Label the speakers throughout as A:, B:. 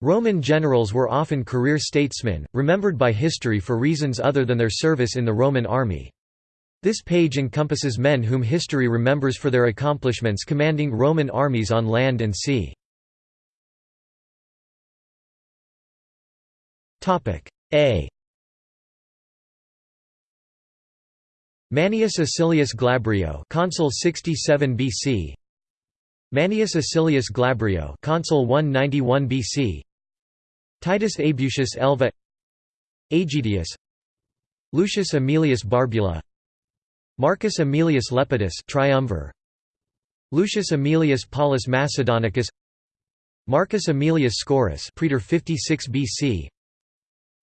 A: Roman generals were often career statesmen, remembered by history for reasons other than their service in the Roman army. This page encompasses men whom history remembers for their accomplishments commanding Roman armies on land and sea. A Manius Acilius Glabrio, consul 67 BC. Manius Acilius Glabrio, consul 191 BC. Titus Abusius Elva Aegidius Lucius Aemilius Barbula Marcus Aemilius Lepidus triumvir Lucius Aemilius Paulus Macedonicus Marcus Aemilius Scaurus praetor 56 BC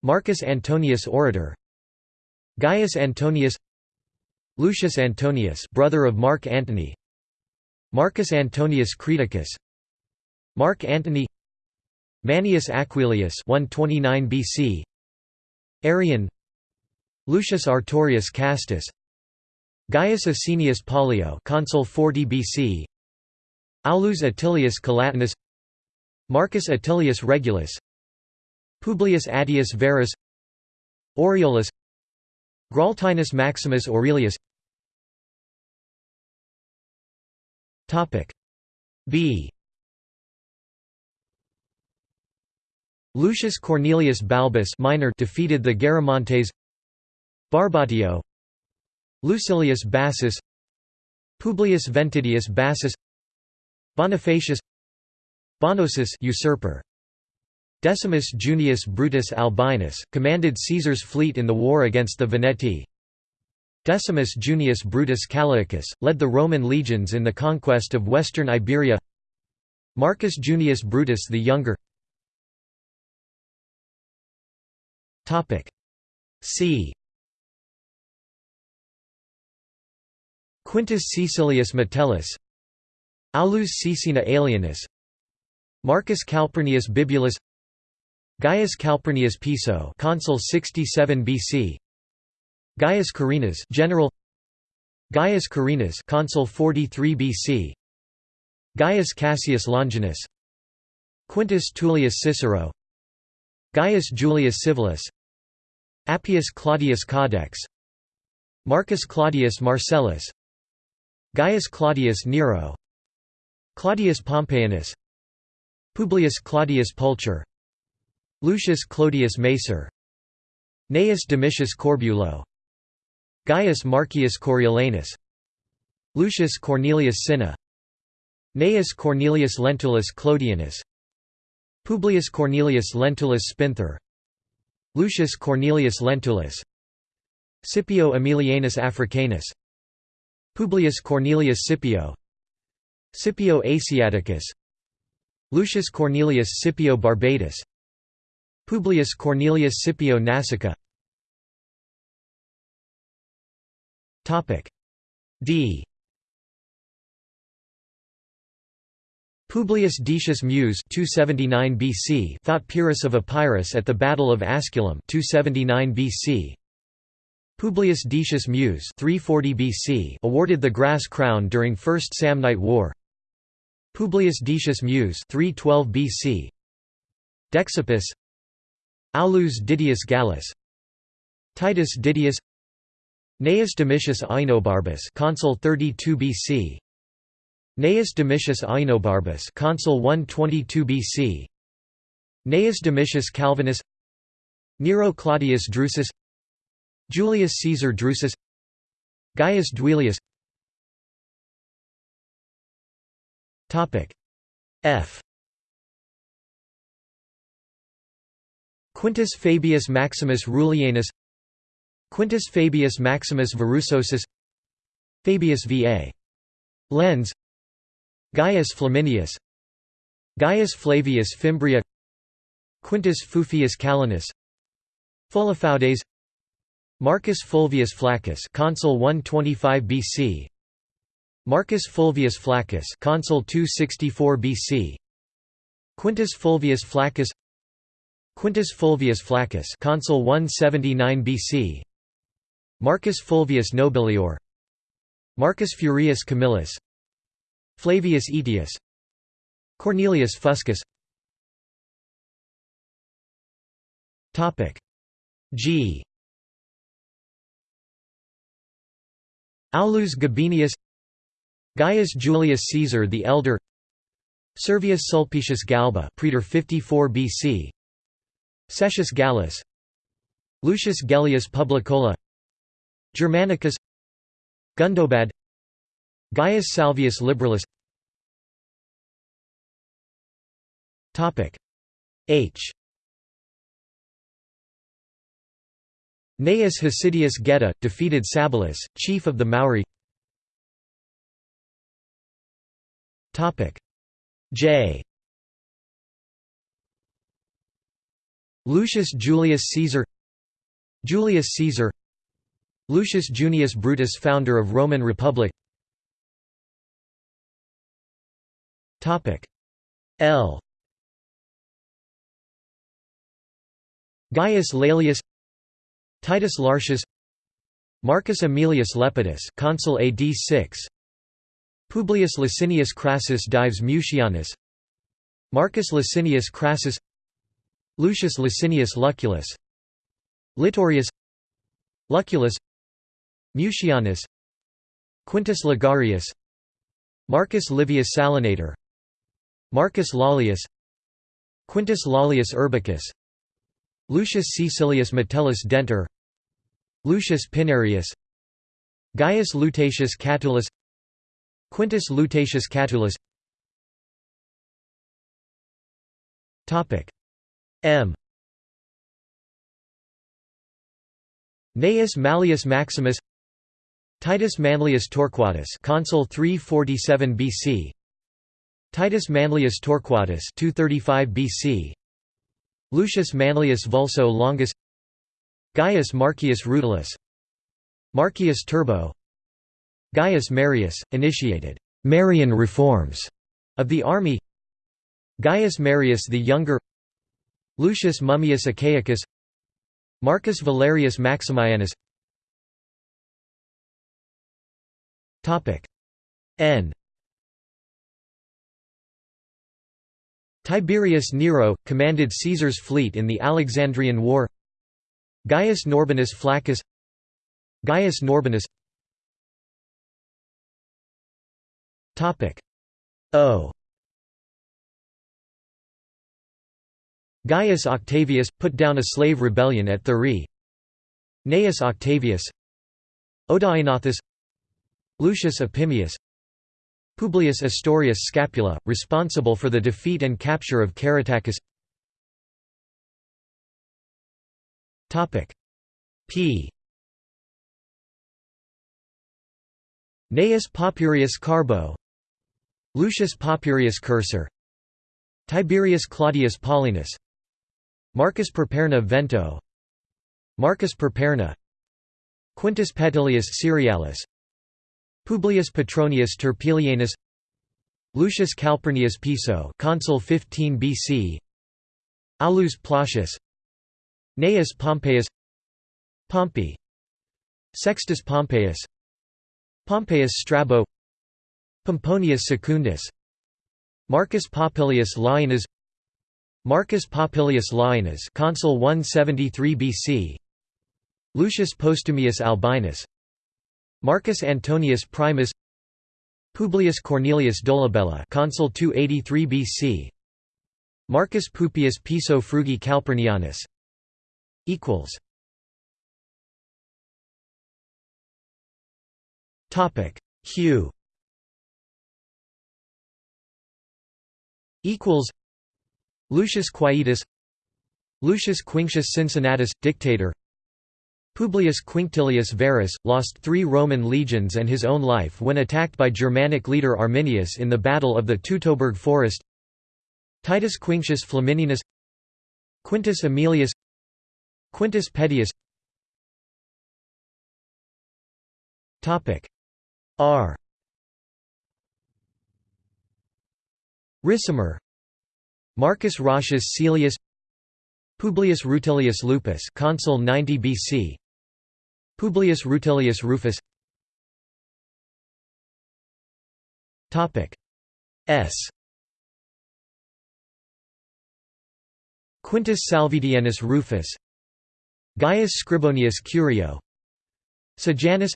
A: Marcus Antonius Orator Gaius Antonius Lucius Antonius brother of Mark Antony Marcus Antonius Creticus Mark Antony Manius Aquilius 129 BC Arrian Lucius Artorius Castus. Gaius Asinius Pollio consul 40 BC Aulus Atilius Calatinus Marcus Atilius Regulus. Publius Attius Verus. Aureolus. Graultinus Maximus Aurelius. Topic. B Lucius Cornelius Balbus minor defeated the Garamantes. Barbatio. Lucilius Bassus. Publius Ventidius Bassus. Bonifacius. Bonosus usurper. Decimus Junius Brutus Albinus, commanded Caesar's fleet in the war against the Veneti. Decimus Junius Brutus Callaicus, led the Roman legions in the conquest of western Iberia. Marcus Junius Brutus the Younger C. Quintus Caecilius Metellus Aulus Caecina Alienus Marcus Calpurnius Bibulus Gaius Calpurnius Piso consul 67 BC Gaius Carrinas general Gaius Carrinas consul 43 BC Gaius Cassius Longinus Quintus Tullius Cicero Gaius Julius Civilis Appius Claudius Caudex Marcus Claudius Marcellus Gaius Claudius Nero Claudius Pompeianus Publius Claudius Pulcher Lucius Clodius Macer Gnaeus Domitius Corbulo Gaius Marcius Coriolanus Lucius Cornelius Cinna Gnaeus Cornelius Lentulus Clodianus Publius Cornelius Lentulus Spinther Lucius Cornelius Lentulus Scipio Aemilianus Africanus Publius Cornelius Scipio Scipio Asiaticus Lucius Cornelius Scipio Barbatus Publius Cornelius Scipio Nasica D Publius Decius Mus 279 BC fought Pyrrhus of Epirus at the Battle of Asculum 279 BC Publius Decius Mus 340 BC awarded the grass crown during First Samnite War. Publius Decius Mus 312 BC. Dexippus Aulus Didius Gallus. Titus Didius. Gnaeus Domitius Ahenobarbus consul 32 BC Gnaeus Domitius Ahenobarbus consul 122 BC Gnaeus Domitius Calvinus. Nero Claudius Drusus. Julius Caesar Drusus. Gaius Duilius. Topic F. Quintus Fabius Maximus Rullianus. Quintus Fabius Maximus Verrucosus Fabius Va. Lens Gaius Flaminius Gaius Flavius Fimbria Quintus Fufius Calenus Fullofaudes Marcus Fulvius Flaccus, consul 125 BC. Marcus Fulvius Flaccus, consul 264 BC. Quintus Fulvius Flaccus. Quintus Fulvius Flaccus, consul 179 BC. Marcus Fulvius Nobilior. Marcus Furius Camillus. Flavius Aetius. Cornelius Fuscus. G. Aulus Gabinius. Gaius Julius Caesar the Elder. Servius Sulpicius Galba Praetor 54 BC Cestius Gallus. Lucius Gellius Publicola. Germanicus. Gundobad Gaius Salvius Liberalis H. Gnaeus Hosidius Geta, defeated Sabelus, chief of the Mauri J. Lucius Julius Caesar. Julius Caesar. Lucius Junius Brutus founder of Roman Republic L. Gaius Laelius Titus Lartius Marcus Aemilius Lepidus consul AD 6 Publius Licinius Crassus Dives Mucianus Marcus Licinius Crassus Lucius Licinius Lucullus Litorius Lucullus Mucianus Quintus Ligarius Marcus Livius Salinator Marcus Lollius Quintus Lollius Urbicus Lucius Caecilius Metellus Denter Lucius Pinarius Gaius Lutatius Catulus Quintus Lutatius Catulus. M. Gnaeus Mallius Maximus Titus Manlius Torquatus consul 347 BC Titus Manlius Torquatus 235 BC Lucius Manlius Vulso Longus. Gaius Marcius Rutilius Marcius Turbo. Gaius Marius, initiated «Marian reforms» of the army. Gaius Marius the Younger. Lucius Mummius Achaicus. Marcus Valerius Maximianus. N Tiberius Nero, commanded Caesar's fleet in the Alexandrian War. Gaius Norbanus Flaccus. Gaius Norbanus O. Gaius Octavius, put down a slave rebellion at Thurii. Gnaeus Octavius. Odaenathus Lucius Opimius Publius Ostorius Scapula, responsible for the defeat and capture of Caratacus P. Gnaeus Papirius Carbo. Lucius Papirius Cursor. Tiberius Claudius Paulinus. Marcus Perperna Vento. Marcus Perperna. Quintus Petilius Cerealis Publius Petronius Turpilianus Lucius Calpurnius Piso consul 15 BC Aulus Plautius Gnaeus Pompeius Pompey Sextus Pompeius Pompeius Strabo Pomponius Secundus Marcus Popilius Laenas Marcus Popilius Laenas consul 173 BC Lucius Postumius Albinus Marcus Antonius Primus Publius Cornelius Dolabella consul 283 BC Marcus Pupius Piso Frugi Calpurnianus equals. Topic. Q equals. Lucius Quietus Lucius Quinctius Cincinnatus, dictator Publius Quinctilius Varus, lost three Roman legions and his own life when attacked by Germanic leader Arminius in the Battle of the Teutoburg Forest. Titus Quinctius Flamininus Quintus Aemilius Quintus Pedius R. Ricimer Marcus Roscius Caelius Publius Rutilius Lupus consul 90 BC Publius Rutilius Rufus. Topic S. Quintus Salvidianus Rufus. Gaius Scribonius Curio. Sejanus.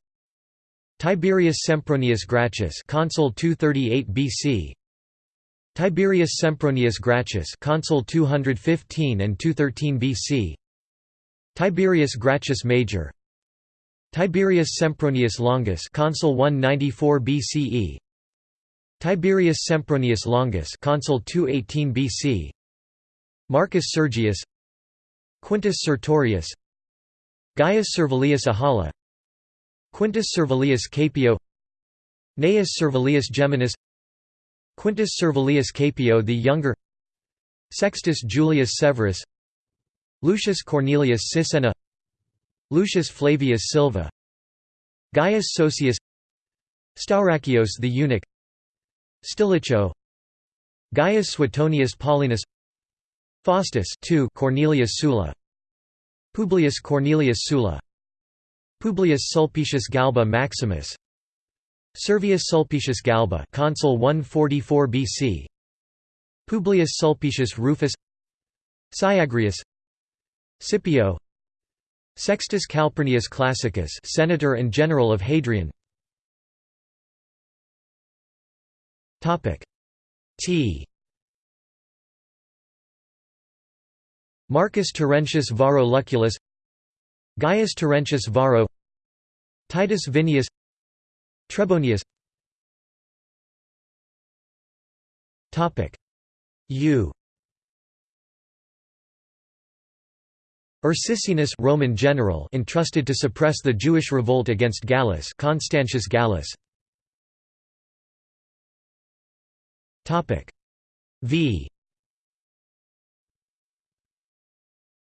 A: Tiberius Sempronius Gracchus consul 238 BC Tiberius Sempronius Gracchus consul 215 and 213 BC Tiberius Gracchus Major Tiberius Sempronius Longus consul 194 BCE Tiberius Sempronius Longus consul 218 BC Marcus Sergius. Quintus Sertorius. Gaius Servilius Ahala. Quintus Servilius Caepio. Gnaeus Servilius Geminus. Quintus Servilius Caepio the Younger. Sextus Julius Severus. Lucius Cornelius Sisenna Lucius Flavius Silva Gaius Sosius Staurakios the eunuch Stilicho Gaius Suetonius Paulinus Faustus Cornelius Sulla Publius Cornelius Sulla Publius Sulpicius Galba Maximus Servius Sulpicius Galba consul 144 BC Publius Sulpicius Rufus Syagrius Scipio Sextus Calpurnius Classicus senator and general of Hadrian. Topic. T. Marcus Terentius Varro Lucullus Gaius Terentius Varro Titus Vinius Trebonius. Topic. U Ursicinus Roman general entrusted to suppress the Jewish revolt against Gallus Constantius Gallus. Topic. V.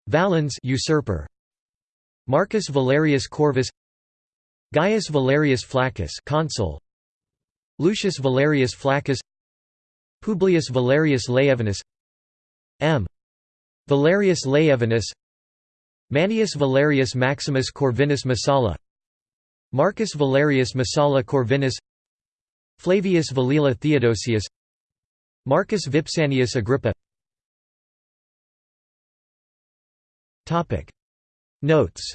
A: Valens usurper. Marcus Valerius Corvus. Gaius Valerius Flaccus consul. Lucius Valerius Flaccus. Publius Valerius Laevinus. M. Valerius Laevinus Manius Valerius Maximus Corvinus Messala Marcus Valerius Messala Corvinus. Flavius Valila Theodosius. Marcus Vipsanius Agrippa. Notes